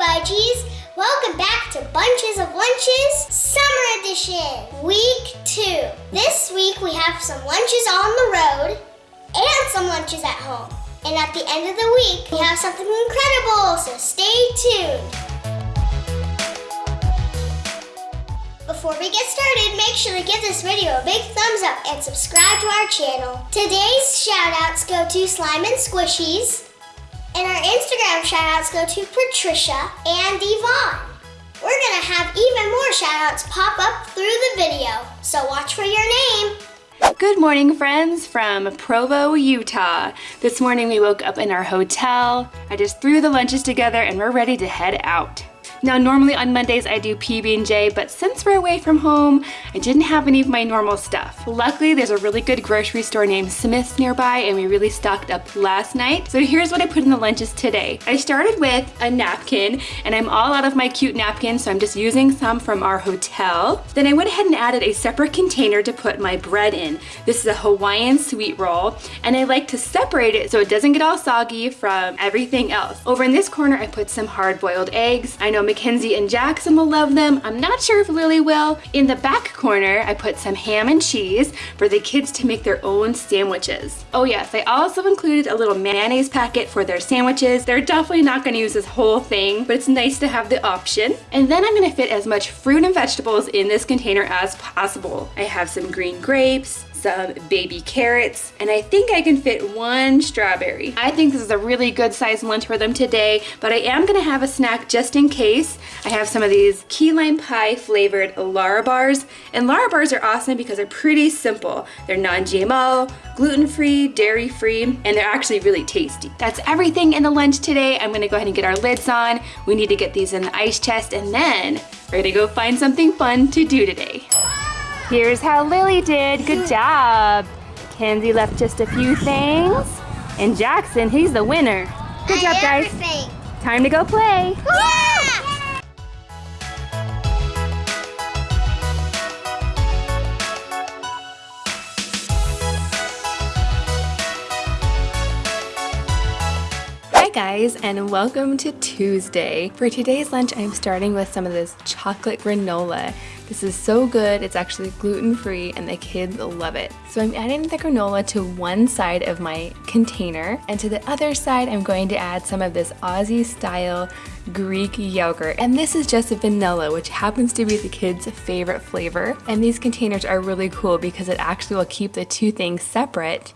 Fudgies! Welcome back to Bunches of Lunches Summer Edition, Week 2. This week we have some lunches on the road and some lunches at home. And at the end of the week, we have something incredible, so stay tuned. Before we get started, make sure to give this video a big thumbs up and subscribe to our channel. Today's shoutouts go to Slime and Squishies, and our Instagram shoutouts go to Patricia and Yvonne. We're gonna have even more shoutouts pop up through the video, so watch for your name. Good morning friends from Provo, Utah. This morning we woke up in our hotel. I just threw the lunches together and we're ready to head out. Now normally on Mondays I do PB&J, but since we're away from home, I didn't have any of my normal stuff. Luckily there's a really good grocery store named Smith's nearby and we really stocked up last night. So here's what I put in the lunches today. I started with a napkin and I'm all out of my cute napkins so I'm just using some from our hotel. Then I went ahead and added a separate container to put my bread in. This is a Hawaiian sweet roll and I like to separate it so it doesn't get all soggy from everything else. Over in this corner I put some hard-boiled eggs. I know Mackenzie and Jackson will love them. I'm not sure if Lily will. In the back corner, I put some ham and cheese for the kids to make their own sandwiches. Oh yes, I also included a little mayonnaise packet for their sandwiches. They're definitely not gonna use this whole thing, but it's nice to have the option. And then I'm gonna fit as much fruit and vegetables in this container as possible. I have some green grapes, some baby carrots, and I think I can fit one strawberry. I think this is a really good size lunch for them today, but I am gonna have a snack just in case. I have some of these key lime pie flavored Larabars, and Larabars are awesome because they're pretty simple. They're non-GMO, gluten-free, dairy-free, and they're actually really tasty. That's everything in the lunch today. I'm gonna go ahead and get our lids on. We need to get these in the ice chest, and then we're gonna go find something fun to do today. Here's how Lily did. Good job. Kenzie left just a few things. And Jackson, he's the winner. Good job, guys. Everything. Time to go play. Yeah! Hi guys and welcome to Tuesday. For today's lunch I'm starting with some of this chocolate granola. This is so good, it's actually gluten-free and the kids love it. So I'm adding the granola to one side of my container and to the other side I'm going to add some of this Aussie style Greek yogurt. And this is just a vanilla which happens to be the kids' favorite flavor. And these containers are really cool because it actually will keep the two things separate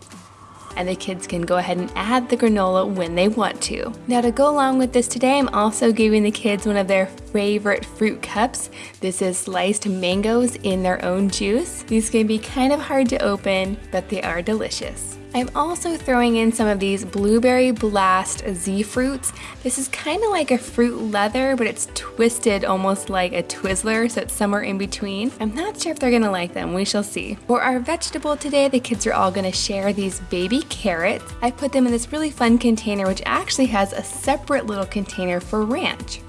and the kids can go ahead and add the granola when they want to. Now to go along with this today, I'm also giving the kids one of their favorite fruit cups. This is sliced mangoes in their own juice. These can be kind of hard to open, but they are delicious. I'm also throwing in some of these Blueberry Blast Z fruits. This is kind of like a fruit leather, but it's twisted almost like a Twizzler, so it's somewhere in between. I'm not sure if they're gonna like them, we shall see. For our vegetable today, the kids are all gonna share these baby carrots. I put them in this really fun container, which actually has a separate little container for ranch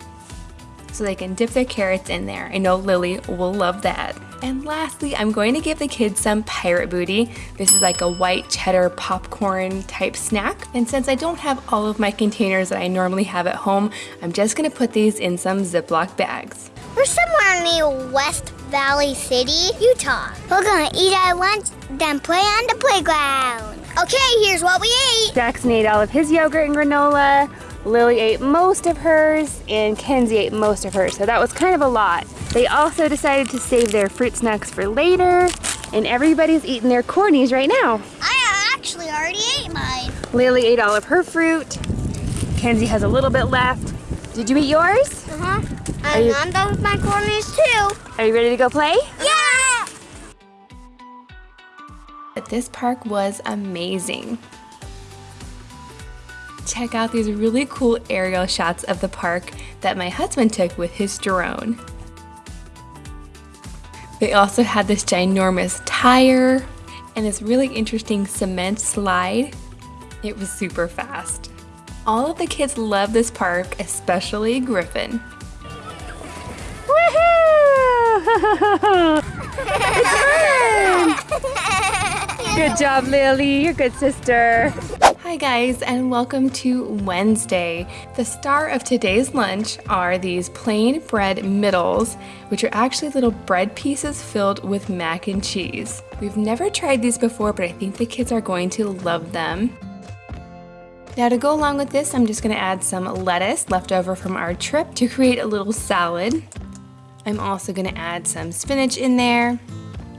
so they can dip their carrots in there. I know Lily will love that. And lastly, I'm going to give the kids some pirate booty. This is like a white cheddar popcorn type snack. And since I don't have all of my containers that I normally have at home, I'm just gonna put these in some Ziploc bags. We're somewhere near West Valley City, Utah. We're gonna eat our lunch, then play on the playground. Okay, here's what we ate. Jackson ate all of his yogurt and granola. Lily ate most of hers and Kenzie ate most of hers, so that was kind of a lot. They also decided to save their fruit snacks for later, and everybody's eating their cornies right now. I actually already ate mine. Lily ate all of her fruit. Kenzie has a little bit left. Did you eat yours? Uh-huh. Are you- I'm done with my cornies too. Are you ready to go play? Yeah! But this park was amazing. Check out these really cool aerial shots of the park that my husband took with his drone. They also had this ginormous tire and this really interesting cement slide. It was super fast. All of the kids love this park, especially Griffin. Woohoo! Good job, Lily. You're a good sister. Hi guys and welcome to Wednesday. The star of today's lunch are these plain bread middles, which are actually little bread pieces filled with mac and cheese. We've never tried these before, but I think the kids are going to love them. Now to go along with this, I'm just gonna add some lettuce left over from our trip to create a little salad. I'm also gonna add some spinach in there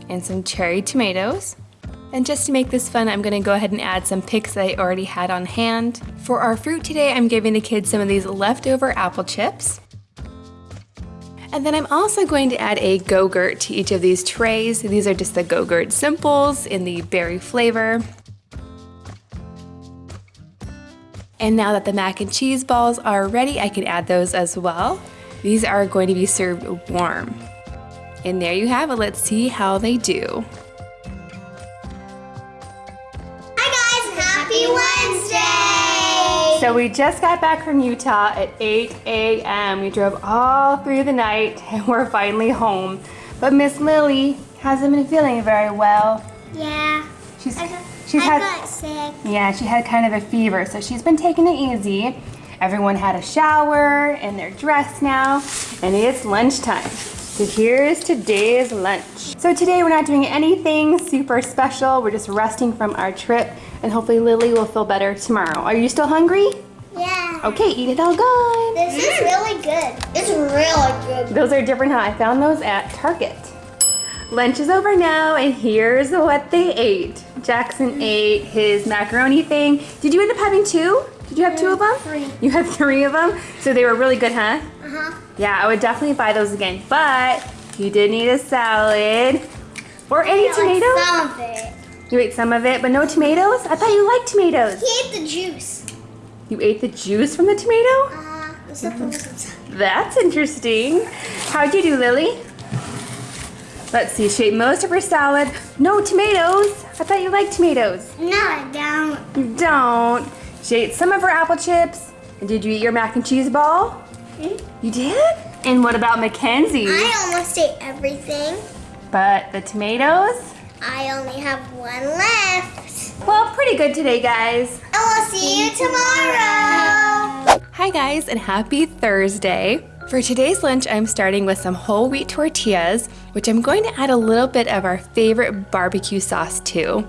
and some cherry tomatoes. And just to make this fun, I'm gonna go ahead and add some picks that I already had on hand. For our fruit today, I'm giving the kids some of these leftover apple chips. And then I'm also going to add a Go-Gurt to each of these trays. These are just the Go-Gurt Simples in the berry flavor. And now that the mac and cheese balls are ready, I can add those as well. These are going to be served warm. And there you have it. Let's see how they do. So we just got back from Utah at 8 a.m. We drove all through the night and we're finally home. But Miss Lily hasn't been feeling very well. Yeah. She's I got, she's I had got sick. yeah she had kind of a fever, so she's been taking it easy. Everyone had a shower and they're dressed now, and it's lunchtime. So here's today's lunch. So today we're not doing anything super special. We're just resting from our trip and hopefully Lily will feel better tomorrow. Are you still hungry? Yeah. Okay, eat it all gone. This is really good. It's really good. Those are different, huh? I found those at Target. Lunch is over now, and here's what they ate. Jackson ate his macaroni thing. Did you end up having two? Did you have two of them? Three. You had three of them? So they were really good, huh? Uh-huh. Yeah, I would definitely buy those again. But you did need a salad. Or any tomatoes? Some of it. You ate some of it, but no tomatoes? I thought you liked tomatoes. He ate the juice. You ate the juice from the tomato? Uh. That's interesting. How'd you do, Lily? Let's see, she ate most of her salad. No tomatoes. I thought you liked tomatoes. No, I don't. You don't. She ate some of her apple chips. And did you eat your mac and cheese ball? Hmm? You did? And what about Mackenzie? I almost ate everything. But the tomatoes? I only have one left. Well, pretty good today, guys. And we'll see you tomorrow. Hi guys and happy Thursday. For today's lunch, I'm starting with some whole wheat tortillas, which I'm going to add a little bit of our favorite barbecue sauce to.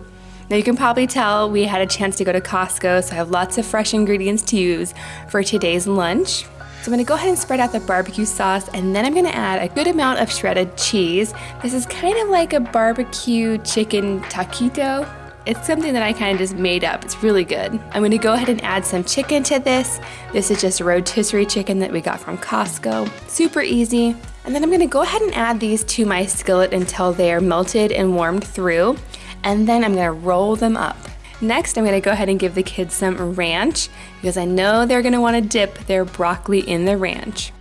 Now you can probably tell we had a chance to go to Costco, so I have lots of fresh ingredients to use for today's lunch. So I'm gonna go ahead and spread out the barbecue sauce and then I'm gonna add a good amount of shredded cheese. This is kind of like a barbecue chicken taquito. It's something that I kind of just made up. It's really good. I'm gonna go ahead and add some chicken to this. This is just rotisserie chicken that we got from Costco. Super easy. And then I'm gonna go ahead and add these to my skillet until they are melted and warmed through. And then I'm gonna roll them up. Next, I'm gonna go ahead and give the kids some ranch because I know they're gonna wanna dip their broccoli in the ranch.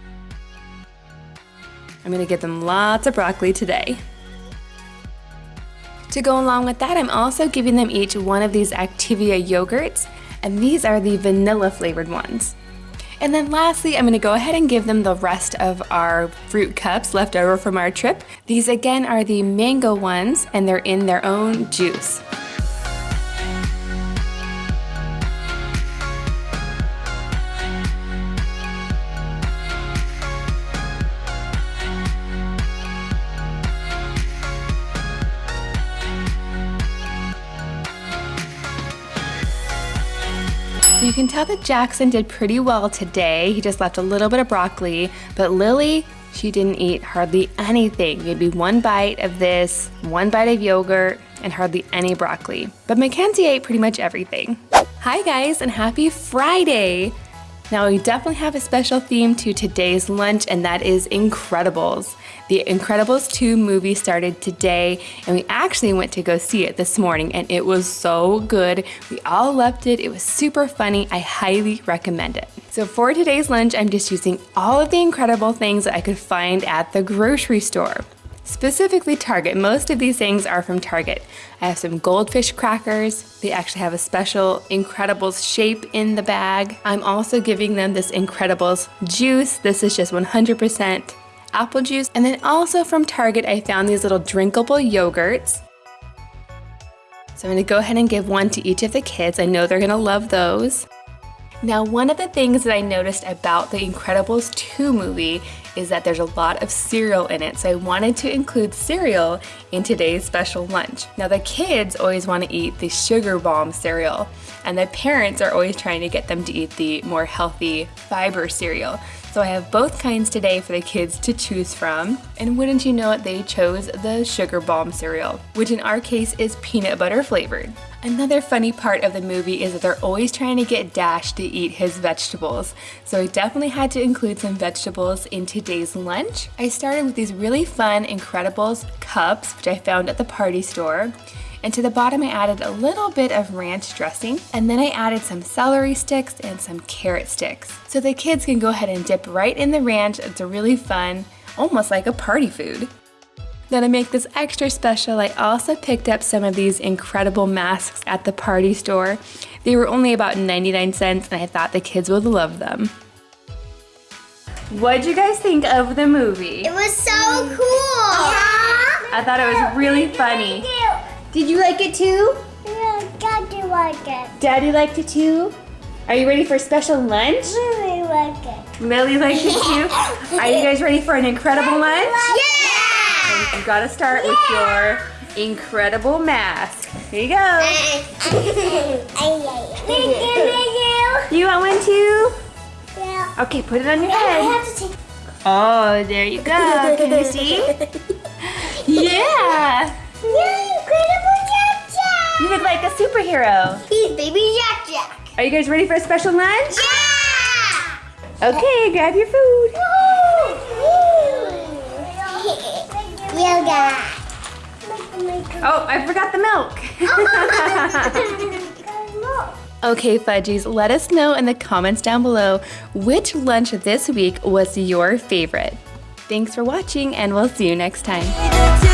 I'm gonna give them lots of broccoli today. To go along with that, I'm also giving them each one of these Activia yogurts, and these are the vanilla flavored ones. And then lastly, I'm gonna go ahead and give them the rest of our fruit cups left over from our trip. These again are the mango ones, and they're in their own juice. So you can tell that Jackson did pretty well today. He just left a little bit of broccoli, but Lily, she didn't eat hardly anything. Maybe one bite of this, one bite of yogurt, and hardly any broccoli. But Mackenzie ate pretty much everything. Hi guys, and happy Friday! Now we definitely have a special theme to today's lunch and that is Incredibles. The Incredibles 2 movie started today and we actually went to go see it this morning and it was so good. We all loved it. It was super funny. I highly recommend it. So for today's lunch, I'm just using all of the incredible things that I could find at the grocery store. Specifically Target, most of these things are from Target. I have some goldfish crackers. They actually have a special Incredibles shape in the bag. I'm also giving them this Incredibles juice. This is just 100% apple juice. And then also from Target, I found these little drinkable yogurts. So I'm gonna go ahead and give one to each of the kids. I know they're gonna love those. Now, one of the things that I noticed about the Incredibles 2 movie is that there's a lot of cereal in it, so I wanted to include cereal in today's special lunch. Now, the kids always want to eat the sugar bomb cereal, and the parents are always trying to get them to eat the more healthy fiber cereal. So I have both kinds today for the kids to choose from. And wouldn't you know it, they chose the Sugar Bomb cereal, which in our case is peanut butter flavored. Another funny part of the movie is that they're always trying to get Dash to eat his vegetables. So I definitely had to include some vegetables in today's lunch. I started with these really fun Incredibles cups, which I found at the party store. And to the bottom I added a little bit of ranch dressing and then I added some celery sticks and some carrot sticks. So the kids can go ahead and dip right in the ranch. It's a really fun, almost like a party food. Then to make this extra special, I also picked up some of these incredible masks at the party store. They were only about 99 cents and I thought the kids would love them. What'd you guys think of the movie? It was so cool. Yeah. I thought it was really funny. Did you like it too? Yeah, Daddy like it. Daddy liked it too? Are you ready for a special lunch? Really like it. Lily liked it too? Are you guys ready for an incredible lunch? Yeah! You gotta start with your incredible mask. Here you go. Thank you, You want one too? Yeah. Okay, put it on your I head. have to take. Oh, there you go. Can you see? Yeah. Yeah, incredible Jack Jack. You look like a superhero. He's baby Jack Jack. Are you guys ready for a special lunch? Yeah! Okay, grab your food. Yoga. Oh, I forgot the milk. Okay, Fudgies, let us know in the comments down below which lunch this week was your favorite. Thanks for watching, and we'll see you next time.